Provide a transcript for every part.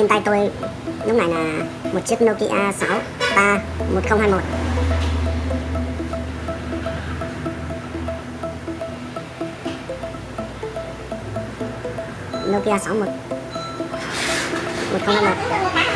trên tay tôi. Lúc này là một chiếc Nokia 6 1021 Nokia 61 1021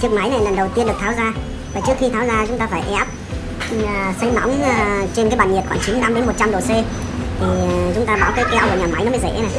chiếc máy này lần đầu tiên được tháo ra. Và trước khi tháo ra, chúng ta phải ép sấy nóng trên cái bàn nhiệt khoảng 95 đến 100 độ C. Thì à, chúng ta báo cái keo vào nhà máy nó mới dễ này.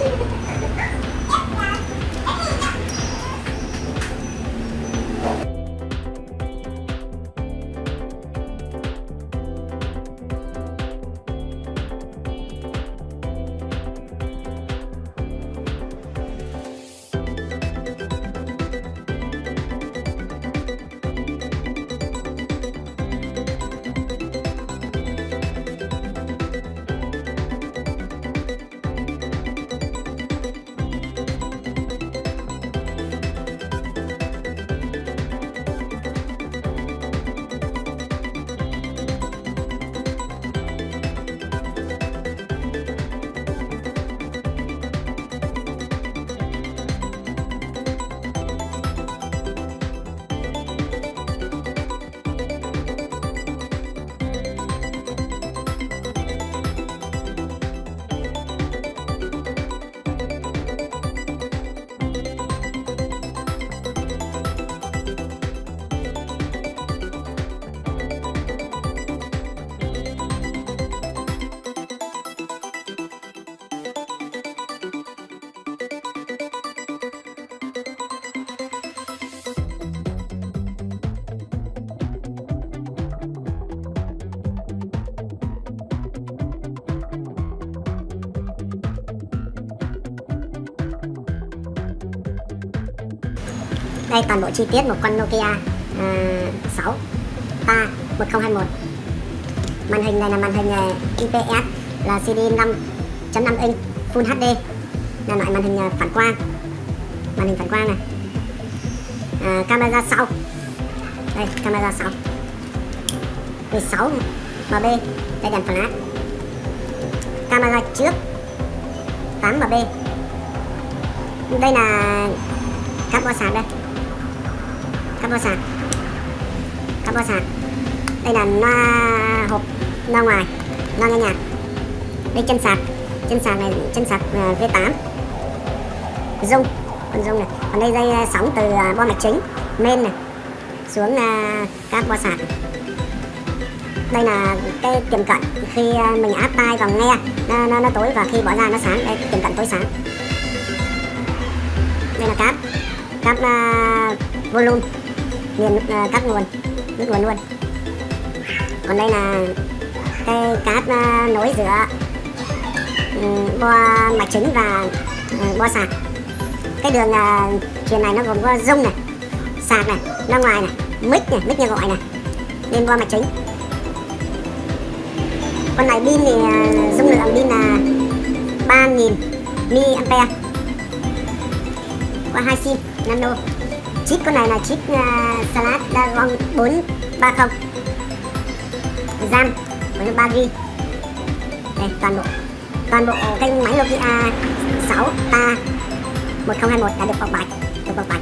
Đây toàn bộ chi tiết một con Nokia uh, 6 3 1021 màn hình này là màn hình ờ, IPS là CD 5.5 inch Full HD là loại màn hình ờ, phản quang. Màn hình phản quang này. À, camera sau. Đây camera sau. 16 MB đây đèn flash. Camera trước. 8 MB đây là cáp qua sáng đây capo sạc capo sạc đây là loa hộp loa ngoài loa nghe nhạc. Đây chân sạc chân sạc này chân sạc ờ, V8 dung con dung này. Còn đây dây ờ, sóng từ ờ, bo mạch chính main này. Xuống uh, cáp sạc đây là cái tiềm cận khi mình áp tai vào nghe. Nó, nó, nó tối và khi bỏ ra nó sáng. Đây tiềm cận tối sáng. Đây là cáp. Cáp uh, volume liền uh, nguồn nước nguồn luôn còn đây là cái cáp uh, à, nối giữa um, bo mạch chính và uh, bo sạc. Cái đường à, uh, truyền này nó gồm có rung này sạc này ra ngoài này mic này mic nghe gọi này lên bo mạch chính con này pin thì dung lượng pin là 3000 mAh qua hai sim nano chip con này là chip uh, Snapdragon 430 RAM với 3 GB đây toàn bộ toàn bộ kênh máy Nokia 6 ta 1021 đã được bọc bạch được bọc bạch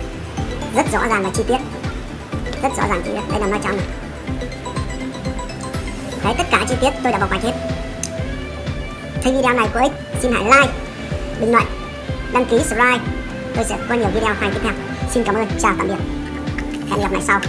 rất rõ ràng và chi tiết. Rất rõ ràng chi tiết. Đây là ma trong này. Đấy tất cả chi tiết tôi đã bọc bạch hết. Thấy video này có ích xin hãy like bình luận đăng ký subscribe. Tôi sẽ có nhiều video hay tiếp theo xin cảm ơn. Chào tạm biệt. Hẹn gặp lại sau.